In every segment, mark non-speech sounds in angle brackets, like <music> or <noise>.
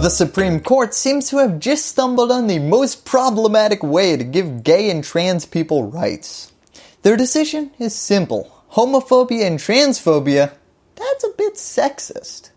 The Supreme Court seems to have just stumbled on the most problematic way to give gay and trans people rights. Their decision is simple. Homophobia and transphobia, that's a bit sexist.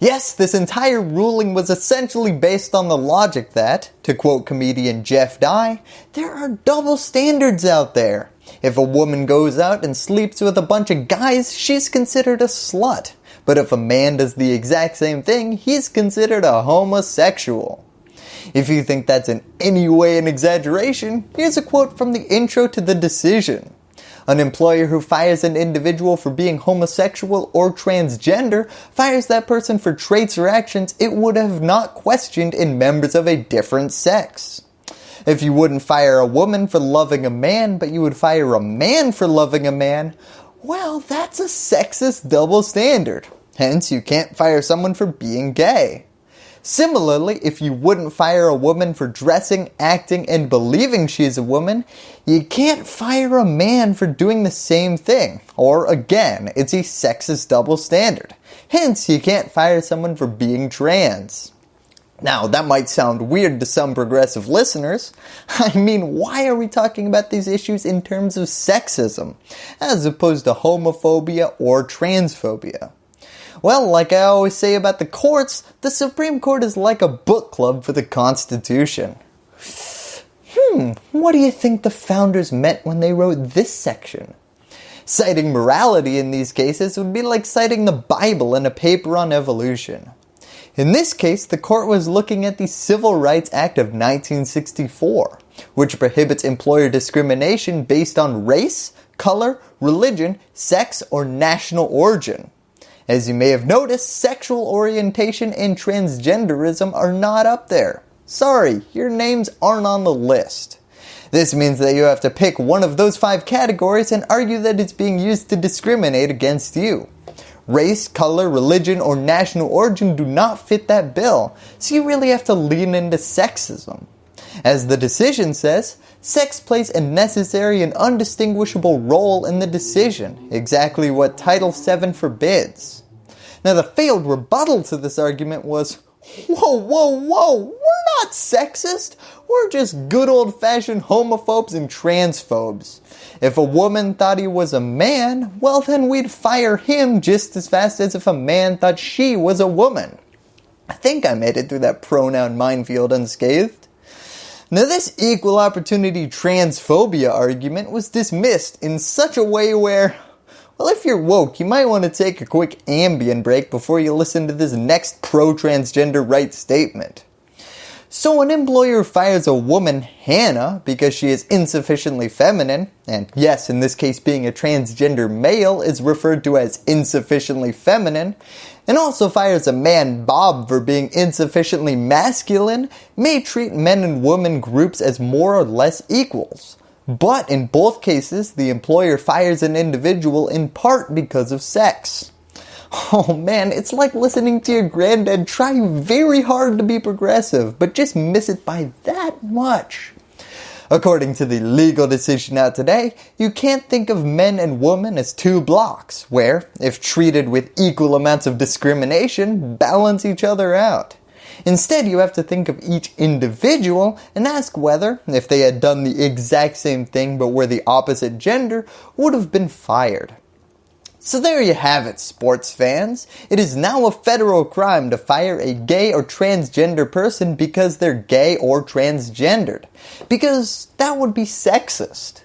Yes, this entire ruling was essentially based on the logic that, to quote comedian Jeff Dye, there are double standards out there. If a woman goes out and sleeps with a bunch of guys, she's considered a slut. But if a man does the exact same thing, he's considered a homosexual. If you think that's in any way an exaggeration, here's a quote from the intro to the decision. An employer who fires an individual for being homosexual or transgender fires that person for traits or actions it would have not questioned in members of a different sex. If you wouldn't fire a woman for loving a man, but you would fire a man for loving a man, well, that's a sexist double standard. Hence, you can't fire someone for being gay. Similarly, if you wouldn't fire a woman for dressing, acting, and believing she's a woman, you can't fire a man for doing the same thing. Or again, it's a sexist double standard. Hence, you can't fire someone for being trans. Now, that might sound weird to some progressive listeners. <laughs> I mean, why are we talking about these issues in terms of sexism, as opposed to homophobia or transphobia? Well, like I always say about the courts, the Supreme Court is like a book club for the Constitution. Hmm, what do you think the founders meant when they wrote this section? Citing morality in these cases would be like citing the Bible in a paper on evolution. In this case, the court was looking at the Civil Rights Act of 1964, which prohibits employer discrimination based on race, color, religion, sex, or national origin. As you may have noticed, sexual orientation and transgenderism are not up there. Sorry, your names aren't on the list. This means that you have to pick one of those five categories and argue that it's being used to discriminate against you. Race, color, religion, or national origin do not fit that bill, so you really have to lean into sexism. As the decision says, sex plays a necessary and undistinguishable role in the decision, exactly what Title VII forbids. Now the failed rebuttal to this argument was, whoa, whoa, whoa, we're not sexist, we're just good old fashioned homophobes and transphobes. If a woman thought he was a man, well then we'd fire him just as fast as if a man thought she was a woman. I think I made it through that pronoun minefield unscathed. Now this equal opportunity transphobia argument was dismissed in such a way where, well if you're woke you might want to take a quick Ambien break before you listen to this next pro-transgender rights statement. So an employer fires a woman, Hannah, because she is insufficiently feminine, and yes, in this case being a transgender male is referred to as insufficiently feminine, and also fires a man, Bob, for being insufficiently masculine, may treat men and women groups as more or less equals. But in both cases, the employer fires an individual in part because of sex. Oh man, it's like listening to your granddad try very hard to be progressive, but just miss it by that much. According to the legal decision out today, you can't think of men and women as two blocks, where, if treated with equal amounts of discrimination, balance each other out. Instead, you have to think of each individual and ask whether, if they had done the exact same thing but were the opposite gender, would have been fired. So there you have it sports fans. It is now a federal crime to fire a gay or transgender person because they're gay or transgendered. Because that would be sexist.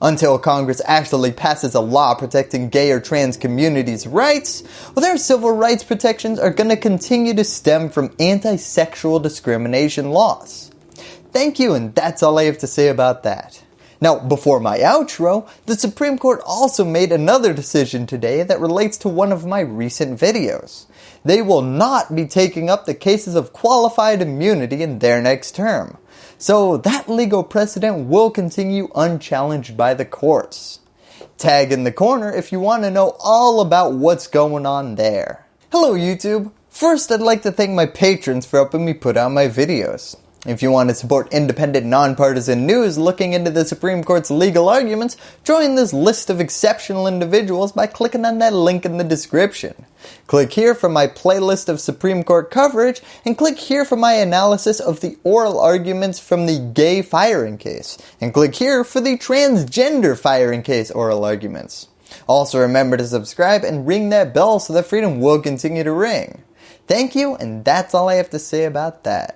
Until Congress actually passes a law protecting gay or trans communities' rights, well their civil rights protections are going to continue to stem from anti-sexual discrimination laws. Thank you and that's all I have to say about that. Now, before my outro, the Supreme Court also made another decision today that relates to one of my recent videos. They will not be taking up the cases of qualified immunity in their next term. So that legal precedent will continue unchallenged by the courts. Tag in the corner if you want to know all about what's going on there. Hello YouTube! First I'd like to thank my patrons for helping me put out my videos. If you want to support independent, nonpartisan news looking into the Supreme Court's legal arguments, join this list of exceptional individuals by clicking on that link in the description. Click here for my playlist of Supreme Court coverage, and click here for my analysis of the oral arguments from the gay firing case, and click here for the transgender firing case oral arguments. Also remember to subscribe and ring that bell so that freedom will continue to ring. Thank you, and that's all I have to say about that.